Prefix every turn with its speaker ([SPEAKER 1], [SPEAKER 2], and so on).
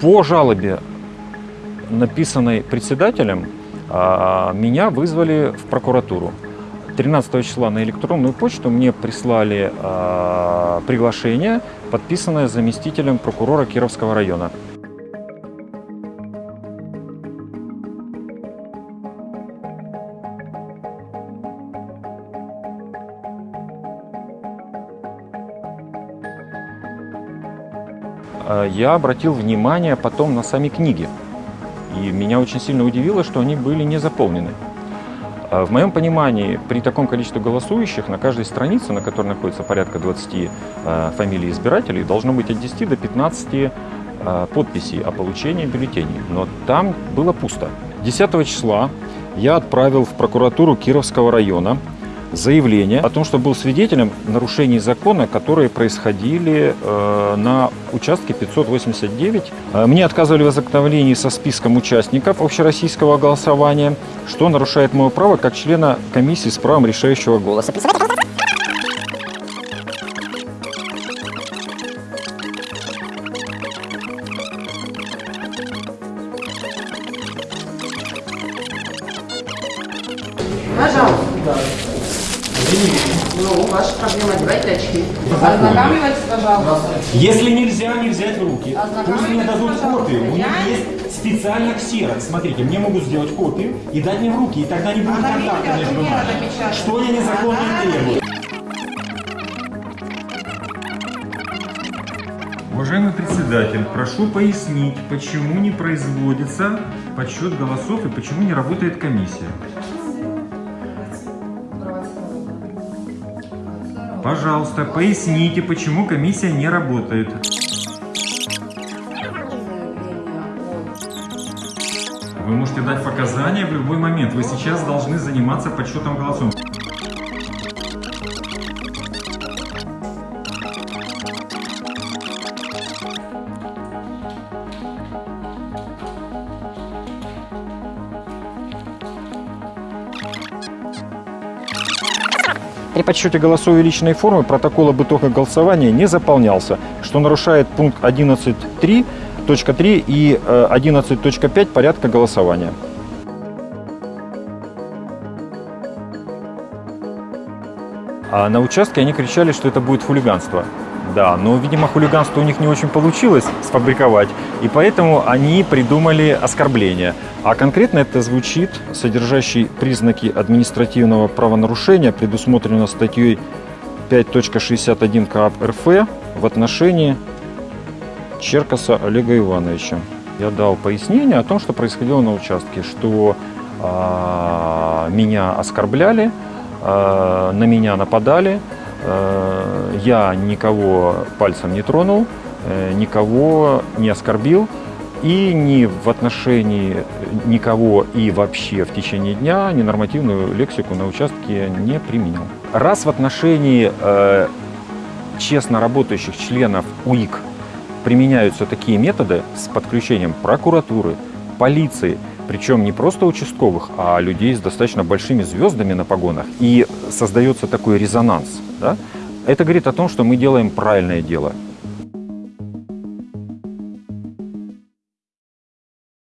[SPEAKER 1] По жалобе, написанной председателем, а, меня вызвали в прокуратуру. 13 числа на электронную почту мне прислали а, приглашение, подписанное заместителем прокурора Кировского района. Я обратил внимание потом на сами книги. И меня очень сильно удивило, что они были не заполнены. А В моем понимании, при таком количестве голосующих на каждой странице, на которой находится порядка 20 э, фамилий избирателей, должно быть от 10 до 15 э, подписей о получении бюллетеней. Но там было пусто. 10 числа я отправил в прокуратуру Кировского района заявление о том, что был свидетелем нарушений закона, которые происходили э, на участке 589. Э, Мне отказывали в ознакомлении со списком участников общероссийского голосования, что нарушает мое право как члена комиссии с правом решающего голоса.
[SPEAKER 2] Ну, ваша проблема, одевайте очки. Ознакомивайтесь, пожалуйста.
[SPEAKER 1] Если нельзя, не взять в руки.
[SPEAKER 2] Пусть мне дадут копию. У них
[SPEAKER 1] есть специально ксерокс. Смотрите, мне могут сделать копию и дать мне в руки, и тогда не будет
[SPEAKER 2] Она
[SPEAKER 1] контакта между нами. Что я незаконно требую? Уважаемый председатель, прошу пояснить, почему не производится подсчет голосов и почему не работает комиссия. Пожалуйста, поясните, почему комиссия не работает. Вы можете дать показания в любой момент. Вы сейчас должны заниматься подсчетом голосов. При подсчете голосов личной формы протокол об итогах голосования не заполнялся, что нарушает пункт 11.3.3 и э, 11.5 порядка голосования. А на участке они кричали, что это будет хулиганство. Да, но, видимо, хулиганство у них не очень получилось сфабриковать, и поэтому они придумали оскорбление. А конкретно это звучит, содержащий признаки административного правонарушения, предусмотрено статьей 5.61 КАП РФ в отношении Черкаса Олега Ивановича. Я дал пояснение о том, что происходило на участке, что а, меня оскорбляли, а, на меня нападали, я никого пальцем не тронул, э, никого не оскорбил и ни в отношении никого и вообще в течение дня ненормативную лексику на участке не применил. Раз в отношении э, честно работающих членов УИК применяются такие методы с подключением прокуратуры, полиции, причем не просто участковых, а людей с достаточно большими звездами на погонах, и создается такой резонанс. Да, это говорит о том, что мы делаем правильное дело.